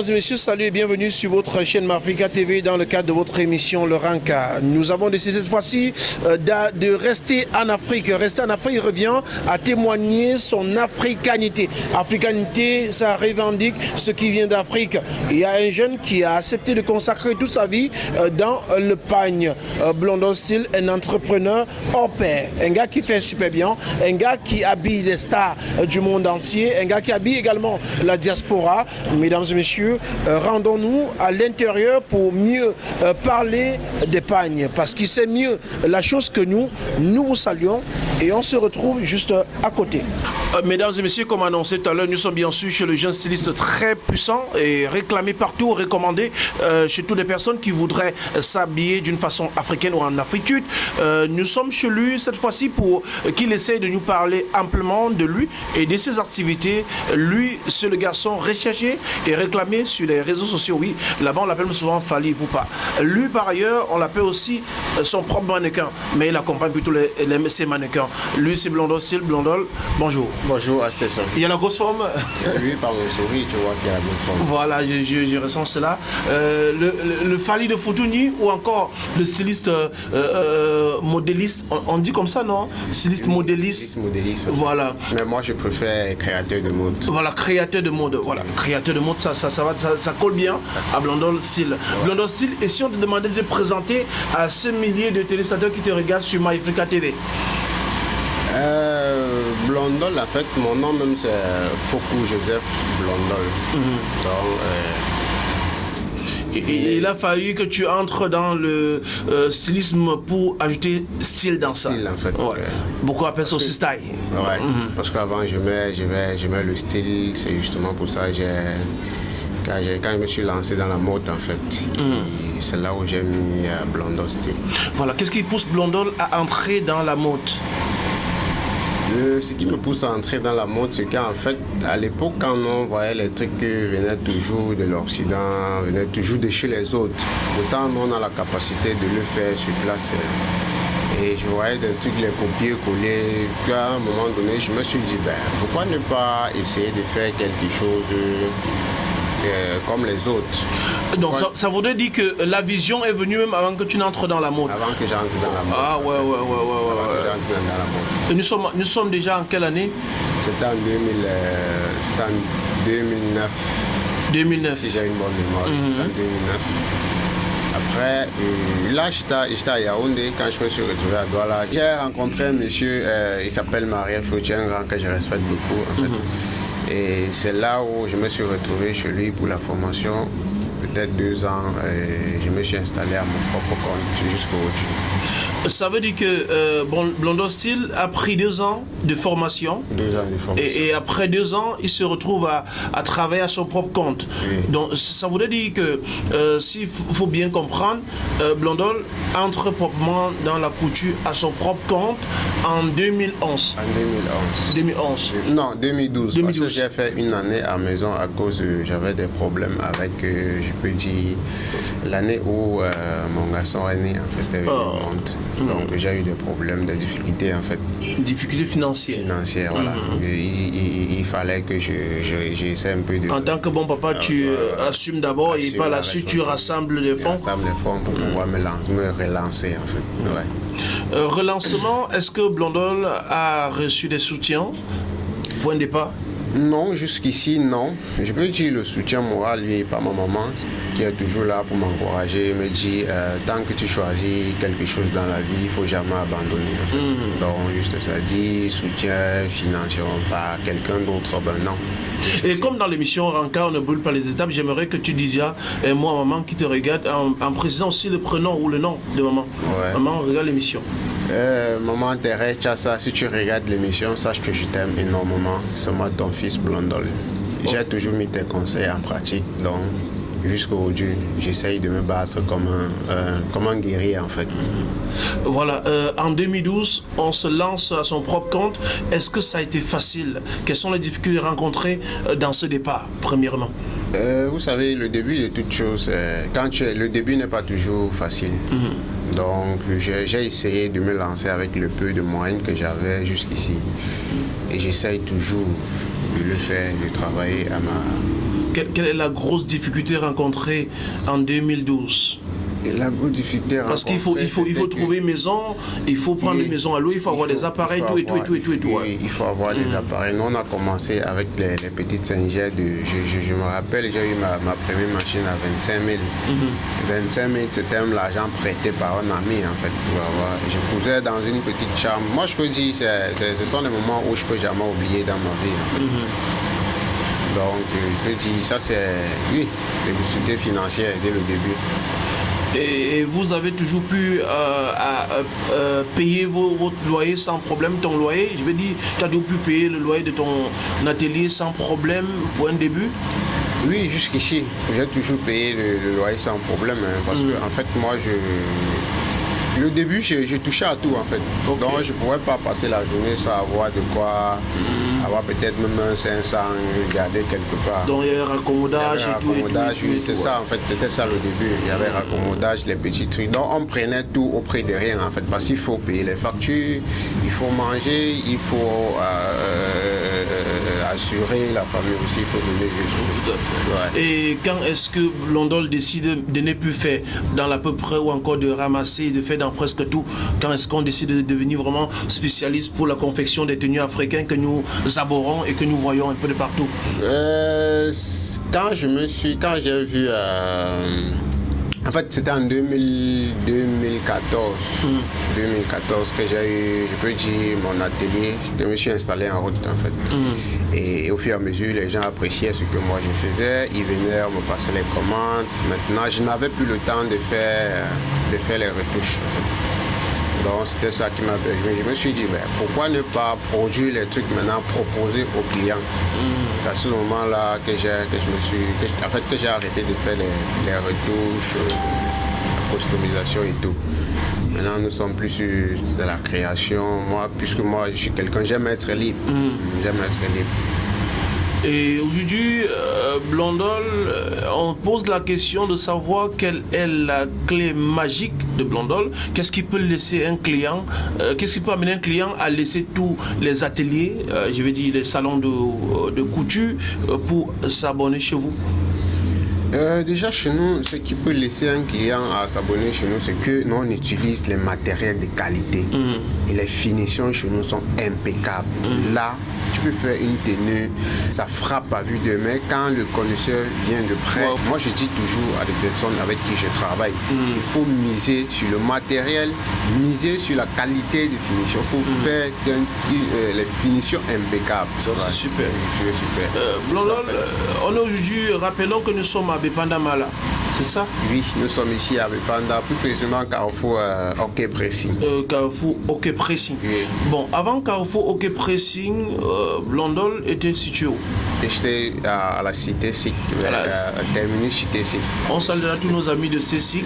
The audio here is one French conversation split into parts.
Mesdames et messieurs, salut et bienvenue sur votre chaîne Mafrica TV dans le cadre de votre émission Le Ranka. Nous avons décidé cette fois-ci euh, de rester en Afrique. Rester en Afrique revient à témoigner son africanité. Africanité, ça revendique ce qui vient d'Afrique. Il y a un jeune qui a accepté de consacrer toute sa vie euh, dans le pagne. Euh, Blondon Style, un entrepreneur hors pair. Un gars qui fait super bien. Un gars qui habille les stars du monde entier. Un gars qui habille également la diaspora. Mesdames et messieurs, euh, rendons-nous à l'intérieur pour mieux euh, parler d'épargne, parce qu'il sait mieux la chose que nous. Nous vous saluons et on se retrouve juste à côté. Euh, mesdames et messieurs, comme annoncé tout à l'heure, nous sommes bien sûr chez le jeune styliste très puissant et réclamé partout, recommandé chez toutes les personnes qui voudraient s'habiller d'une façon africaine ou en afritude. nous sommes chez lui cette fois-ci pour qu'il essaye de nous parler amplement de lui et de ses activités. Lui, c'est le garçon recherché et réclamé sur les réseaux sociaux. Oui, là-bas, on l'appelle souvent Fali ou pas. Lui, par ailleurs, on l'appelle aussi euh, son propre mannequin, mais il accompagne plutôt les, ses mannequins. Lui, c'est Blondol, Sil Blondol. Bonjour. Bonjour, Astéson. Il y a la grosse forme Lui, par mon souris, tu vois qu'il y a la grosse forme. Voilà, je, ressens cela. Euh, le, Fali de Foutouni ou encore le styliste euh, modéliste, on, dit comme ça, non? Styliste modéliste. modéliste. Voilà. Mais moi, je préfère créateur de mode. Voilà, créateur de mode. Voilà, créateur de mode, ça, ça, ça va, ça, colle bien à Blondol Style. Blondol Style, et si on te demandait de présenter à ce milliers de téléspectateurs qui te regardent sur MyAfrica TV euh, Blondol, en fait, mon nom même c'est Fokou Joseph Blondol. Mhm. Donc, euh, il a fallu que tu entres dans le euh, stylisme pour ajouter style dans ça. Style, en fait. Beaucoup appellent ça aussi style. Ouais, mhm. parce qu'avant, je mets, je, mets, je mets le style, c'est justement pour ça que quand, je me suis lancé dans la mode en fait. Mhm. C'est là où j'ai mis euh, Blondol style. Voilà, qu'est-ce qui pousse Blondol à entrer dans la mode? Ce qui me pousse à entrer dans la mode, c'est qu'en fait, à l'époque, quand on voyait les trucs qui venaient toujours de l'Occident, venaient toujours de chez les autres, autant on a la capacité de le faire sur place. Et je voyais des trucs, les copier, coller. Puis à un moment donné, je me suis dit, ben, pourquoi ne pas essayer de faire quelque chose euh, comme les autres. Donc ça, voudrait dire que la vision est venue même avant que tu n'entres dans la mode Avant que j'entre dans la mode. Ah ouais, ouais, ouais, ouais. ouais, dans la mode. Et nous sommes, nous sommes déjà en quelle année? C'était en, 2000, euh, en 2009. 2009. Si j'ai une bonne mémoire, c'était en 2009. Mhm. Après, euh, là, j'étais à Yaoundé quand je me suis retrouvé à Douala. J'ai rencontré un monsieur, il s'appelle Marie Fautier, que je respecte beaucoup. En fait. Mhm. Et c'est là où je me suis retrouvé chez lui pour la formation peut-être deux ans, et je me suis installé à mon propre compte jusqu'au aujourd'hui. Ça veut dire que euh, Blondo Style a pris deux ans de formation. Deux ans de formation. Et, après deux ans, il se retrouve à, travailler à son propre compte. Donc ça voudrait dire que, euh, s'il faut bien comprendre, euh, Blondol entre proprement dans la couture à son propre compte en 2011. En 2011. 2011. Non, 2012. 2012. Parce que j'ai fait une année à maison à cause j'avais des problèmes avec, je peux dire, l'année où mon garçon est né, en fait, oh. Donc j'ai eu des problèmes, des difficultés en fait. Difficultés financières Financières, voilà. Mhm. il, fallait que j'essaie un peu de... En tant que bon papa, tu euh, assumes d'abord et par la suite tu rassembles les fonds Rassemble les fonds pour pouvoir me, relancer en fait. Euh, relancement, est-ce que Blondol a reçu des soutiens? Point de départ? Non, jusqu'ici, non. Je peux dire le soutien moral, lui, par ma maman, qui est toujours là pour m'encourager, me dit euh, tant que tu choisis quelque chose dans la vie, il ne faut jamais abandonner. Mhm. Donc, juste ça dit, soutien financièrement par quelqu'un d'autre, ben non. Et comme dans l'émission Ranka, on ne brûle pas les étapes, j'aimerais que tu dises, et moi, maman qui te regarde, en, précisant aussi le prénom ou le nom de maman. Maman, regarde l'émission. Euh, maman Thérèse Chassa, si tu regardes l'émission, sache que je t'aime énormément. C'est moi ton fils Blondol. J'ai toujours mis tes conseils en pratique, donc jusqu'aujourd'hui, j'essaye de me battre comme un, euh, comme un guerrier en fait. Voilà, euh, en 2012, on se lance à son propre compte. Est-ce que ça a été facile? Quelles sont les difficultés rencontrées dans ce départ, premièrement? Vous savez, le début de toute chose, quand tu, le début n'est pas toujours facile. Mhm. Donc j'ai essayé de me lancer avec le peu de moyens que j'avais jusqu'ici. Et j'essaye toujours de le faire, de travailler à ma, quelle est la grosse difficulté rencontrée en 2012 la difficulté Parce qu'il faut, il faut, il faut trouver une maison, il faut prendre une maison à l'eau, il faut avoir des appareils, tout, et tout, et tout, et tout, et tout. Oui, il faut avoir des mm. appareils. Nous, on a commencé avec les, petites Saint-Ger. Je, je, me rappelle, j'ai eu ma, ma, première machine à 25 000. 25 000, c'était l'argent prêté par un ami, en fait, pour avoir. Je posais dans une petite chambre. Moi, je peux dire, ce sont les moments où je peux jamais oublier dans ma vie. Donc, je peux dire, ça, c'est, oui, les difficultés financières dès le début et vous avez toujours pu euh, euh, euh, payer votre loyer sans problème, ton loyer? Je veux dire, tu as toujours pu payer le loyer de ton atelier sans problème pour un début? Oui, jusqu'ici, j'ai toujours payé le, loyer sans problème. Hein, parce mm. que, en fait, moi, je, le début, j'ai touché à tout en fait. Donc je ne pourrais pas passer la journée sans avoir de quoi mhm. avoir peut-être même un 500 garder quelque part. Donc il y avait raccommodage et tout. oui, c'est ça en fait, c'était ça le début. Il y avait raccommodage, les petits trucs. Donc on prenait tout auprès de rien en fait, parce qu'il faut payer les factures, il faut manger, il faut. Euh, assurer la famille aussi, il faut donner des Et quand est-ce que Londol décide de ne plus faire dans l'à peu près ou encore de ramasser, de faire dans presque tout Quand est-ce qu'on décide de devenir vraiment spécialiste pour la confection des tenues africaines que nous abordons et que nous voyons un peu de partout? Euh, Quand je me suis, quand j'ai vu... Euh, en fait, c'était en 2014, 2014 que j'ai eu, je peux dire, mon atelier. Je me suis installé en route, en fait. Mm. Et, au fur et à mesure, les gens appréciaient ce que moi je faisais. Ils venaient me passer les commandes. Maintenant, je n'avais plus le temps de faire, de faire les retouches. Donc c'était ça qui m'a permis. Je me suis dit, ben, pourquoi ne pas produire les trucs maintenant proposés aux clients? Mm. C'est à ce moment-là que, j'ai, que je me suis, en fait, que j'ai arrêté de faire les, retouches, euh, la customisation et tout. Maintenant, nous sommes plus sur de la création. Moi, puisque moi, je suis quelqu'un, j'aime être libre. Mm. J'aime être libre. Et aujourd'hui, euh, Blondol, euh, on pose la question de savoir quelle est la clé magique de Blondol. Qu'est-ce qui peut laisser un client, euh, qu'est-ce qui peut amener un client à laisser tous les ateliers, je veux dire les salons de, de couture, pour s'abonner chez vous? Déjà chez nous, ce qui peut laisser un client à s'abonner chez nous, c'est que nous on utilise les matériels de qualité. Mm. Et les finitions chez nous sont impeccables. Mm. Là, tu peux faire une tenue, ça frappe à vue de main. Quand le connaisseur vient de près, moi je dis toujours à des personnes avec qui je travaille, mm. il faut miser sur le matériel, miser sur la qualité de finition. Il faut mm. faire euh, les finitions impeccables. Ça c'est super. super. Euh, euh, on est aujourd'hui, rappelons que nous sommes à Bepandamala, c'est ça? Oui, nous sommes ici à Bepanda, plus précisément Carrefour euh, OK Pressing. Carrefour OK Pressing. Bon, avant Carrefour OK Pressing, Blondol était situé où? J'étais à, la cité SIC, à la terminus cité SIC. On salue à tous nos amis de CIC.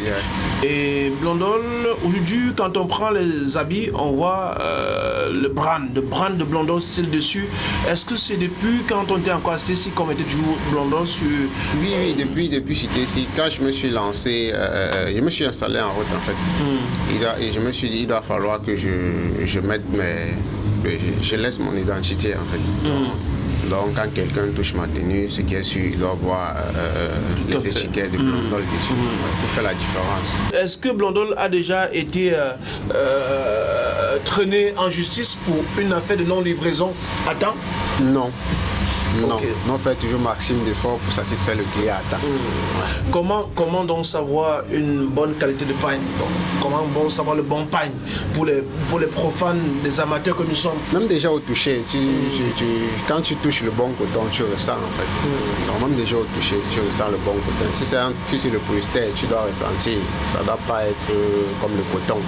Et Blondol, aujourd'hui, quand on prend les habits, on voit euh, le brand, le brand de Blondol style dessus. Est-ce que c'est depuis quand on était encore à CIC qu'on mettait toujours Blondol sur... Oui, oui, depuis, depuis cité SIC. Quand je me suis lancé, euh, euh, je me suis installé en route en fait. Hmm. et je me suis dit, il doit falloir que je, je mette mes je, laisse mon identité en fait. Mm. Donc, quand quelqu'un touche ma tenue, ce qui est sûr, il doit voir euh, les étiquettes de Blondol mm. dessus mm. pour faire la différence. Est-ce que Blondol a déjà été euh, euh, traîné en justice pour une affaire de non-livraison à temps? Non. Non, on fait toujours maximum d'efforts pour satisfaire le client à temps. Hmm. Comment, comment donc savoir une bonne qualité de pain Comment bon savoir le bon pain pour les, pour les profanes, les amateurs que nous sommes? Même déjà au toucher, quand tu touches le bon coton, tu ressens en fait. Hmm. même déjà au toucher, tu ressens le bon coton. Si c'est si le polyester, tu dois ressentir. Ça ne doit pas être euh, comme le coton.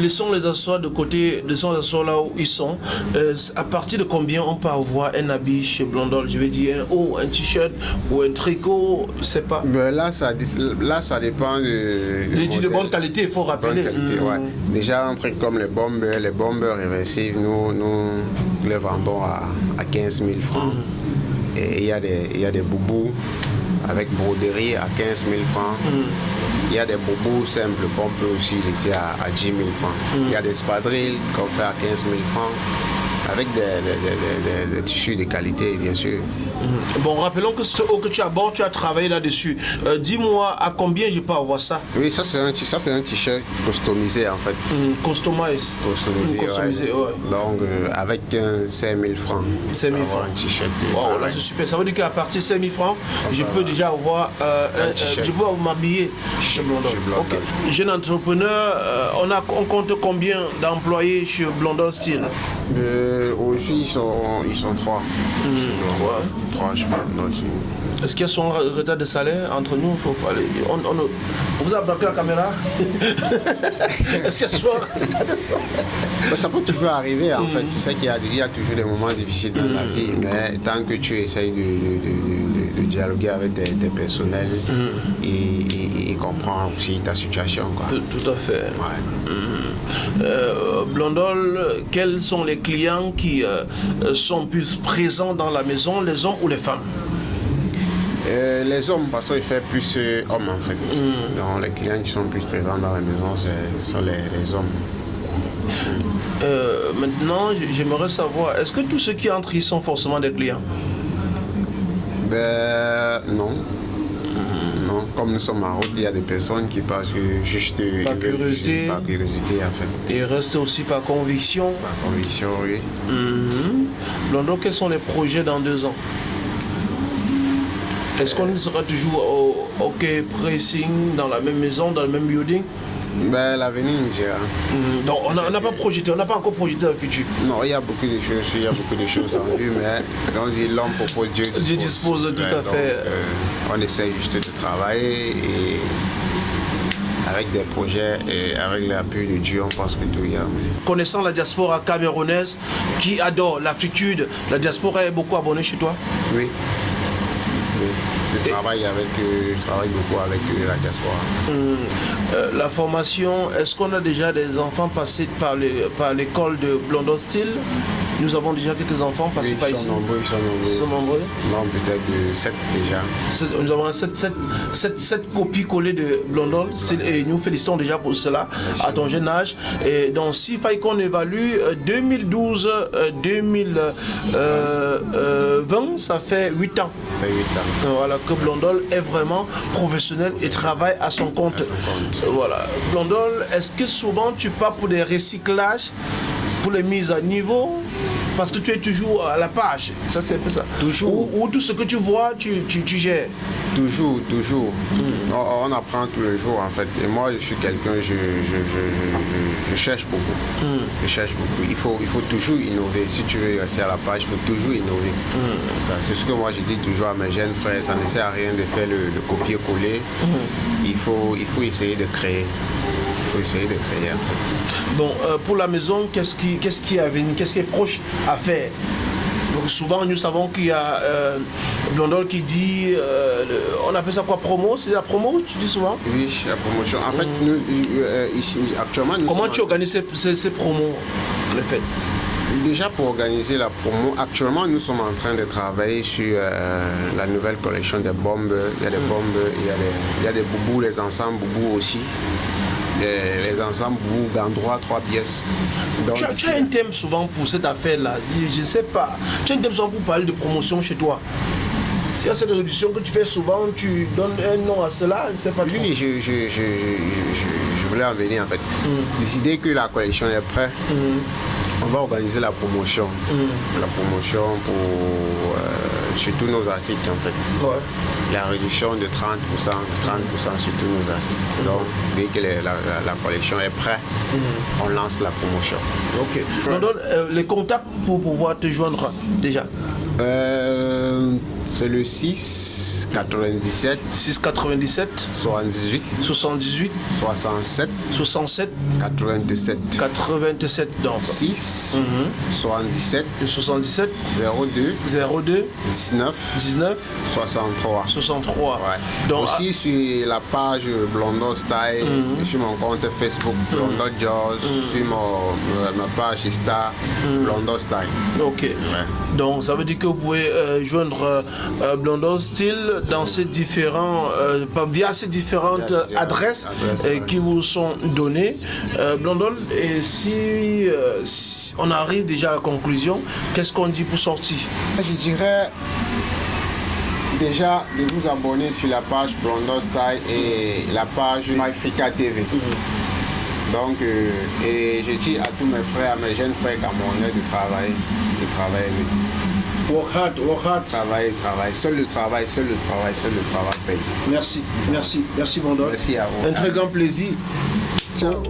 Laissons les assois de côté, laissons les assois là où ils sont. Euh, à partir de combien on peut avoir un habit chez Blondol Je veux dire un haut, un t-shirt ou un tricot, c'est pas. Ben là, ça, là, ça dépend de. De, de bonne qualité, il faut rappeler. Hmm. Déjà, un truc comme les bombes, les bombes réversives, nous, nous les vendons à, à 15 000 francs. Hmm. Et il y, a des, y a des boubous avec broderie à 15 000 francs. Hmm. Il y a des bobos simples qu'on peut aussi laisser à, 10 000 francs. Mm. Il y a des spadrilles qu'on fait à 15 000 francs. Avec des, tissus de qualité, bien sûr. Mhm. Bon, rappelons que ce haut que tu abordes, tu as travaillé là-dessus. Euh, dis-moi, à combien je peux avoir ça? Oui, ça c'est un, t-shirt customisé en fait. Mmh, customisé. Customisé, Donc, euh, avec 5 000 francs. 5 000 francs. Un t-shirt. Wow, là, c'est super. Ça veut dire qu'à partir de 5 000 francs, je peux déjà avoir, euh, je peux m'habiller chez Blondol. Ok. Jeune entrepreneur, on, a, on compte combien d'employés chez Blondol Style Aujourd'hui, ils sont, ils sont trois. Mmh, trois. Trois, je pense. Est-ce qu'il y a son retard de salaire entre nous? Faut. On, on, vous a bloqué la caméra Est-ce qu'il y a son retard de salaire? Ça peut toujours arriver en fait. Tu sais qu'il y, y, a toujours des moments difficiles dans la vie, mais tant que tu essayes de, de, de, dialoguer avec tes, personnels mm. et, et, comprendre aussi ta situation. Quoi. Tout, à fait. Ouais. Mm. Euh, Blondol, quels sont les clients qui euh, sont plus présents dans la maison, les hommes ou les femmes? Euh, les hommes, parce qu'il fait plus hommes en fait. Mm. Donc les clients qui sont plus présents dans la maison, ce sont les, hommes. Euh, maintenant, j'aimerais savoir, est-ce que tous ceux qui entrent ici sont forcément des clients? Ben non. Non, comme nous sommes en route, il y a des personnes qui passent juste par curiosité. Par curiosité en fait. Et restent aussi par conviction. Par conviction, oui. Mm quels sont les projets dans deux ans? Est-ce qu'on sera toujours au hockey pressing dans la même maison, dans le même building? Ben, l'avenir nous dira. Mm, donc on n'a pas projeté, on n'a pas encore projeté le futur. Non, il y a beaucoup de choses, il y a beaucoup de choses en vue, mais quand l'homme propose, Dieu dispose. Dieu dispose tout à fait. Euh, on essaie juste de travailler et avec des projets et avec l'appui de Dieu, on pense que tout ira. Connaissant la diaspora camerounaise qui adore l'Afrique, la diaspora est beaucoup abonnée chez toi? Oui. Je travaille, avec, euh, je travaille beaucoup avec euh, la diaspora. Euh, la formation, est-ce qu'on a déjà des enfants passés par l'école de Blondon Style nous avons déjà quelques enfants passés par ici. Nombreux, ils sont nombreux. Ils sont nombreux Non, peut-être 7 déjà. Nous avons 7, copies collées de Blondon et nous félicitons déjà pour cela à ton jeune âge. Et donc, si faille qu'on évalue 2012-2020, ça fait 8 ans. Ça fait 8 ans. Voilà, que Blondol est vraiment professionnel et travaille à son compte. Voilà. Blondol, est-ce que souvent tu pars pour des recyclages, pour les mises à niveau parce que tu es toujours à la page. Ça, c'est un peu ça. Toujours. Ou, tout ce que tu vois, tu, tu, tu gères. Toujours, toujours. Hmm. On, apprend tous les jours, en fait. Et moi, je suis quelqu'un, je, je, je, je, cherche beaucoup. Hmm. Je cherche beaucoup. Il faut, il faut toujours innover. Si tu veux rester à la page, il faut toujours innover. Hmm. C'est ce que moi, je dis toujours à mes jeunes frères. Ça ne sert à rien de faire le, copier-coller. Il, faut, il faut essayer de créer faut essayer de créer un truc. Bon, euh, pour la maison, qu'est-ce qui, qu'est-ce qui est à venir Qu'est-ce qui est proche à faire? Donc souvent, nous savons qu'il y a euh, Blondol qui dit, euh, on appelle ça quoi, promo? C'est la promo, tu dis souvent? Oui, la promotion. En fait, nous, euh, ici, actuellement... Comment tu organises ces, ces, promos, en fait Déjà pour organiser la promo, actuellement nous sommes en train de travailler sur la nouvelle collection des bombes. Il y a des mm. bombes, il y a des, il y a des boubous, les ensembles boubous aussi les, ensembles ou droit trois pièces. tu, as, un thème souvent pour cette affaire-là, je ne sais pas. Tu as un thème souvent pour parler de promotion chez toi. Y a cette réduction que tu fais souvent, tu donnes un nom à cela, je ne sais pas. Oui, je, je, je, je, voulais en venir en fait. Mm. Décider que la collection est prête. Mm. On va organiser la promotion. Mm. La promotion pour sur tous nos articles en fait. Ouais la réduction de 30%, 30% sur tous nos articles. Donc, dès que la, collection est prête, mhm. on lance la promotion. Ok. On donne euh, les contacts pour pouvoir te joindre déjà euh, C'est le 6 97 6 97 78 78 67 67 87 87 donc. 6 77 77 02 02 19 19 63 63 ouais. donc aussi ah. sur la page Blondo Style mhm. sur mon compte Facebook mhm. Blondo Jaws mhm. sur mon, ma page Insta Blondo Style. Ok. Donc ça veut dire que vous pouvez euh, joindre euh, Blondo Style dans ces différents, via ces différentes adresses, qui vous sont données. Blondol, et si, si, on arrive déjà à la conclusion, qu'est-ce qu'on dit pour sortir? Je dirais déjà de vous abonner sur la page Blondol Style et la page MyFrica TV. Donc, euh, et je dis à tous mes frères, à mes jeunes frères camerounais de travailler, de travailler. Work hard, work hard. Travailler, travailler. Seul le travail, seul le travail, seul le travail paye. Merci, merci, merci Blondol. Merci à vous. Un très grand plaisir. Ciao.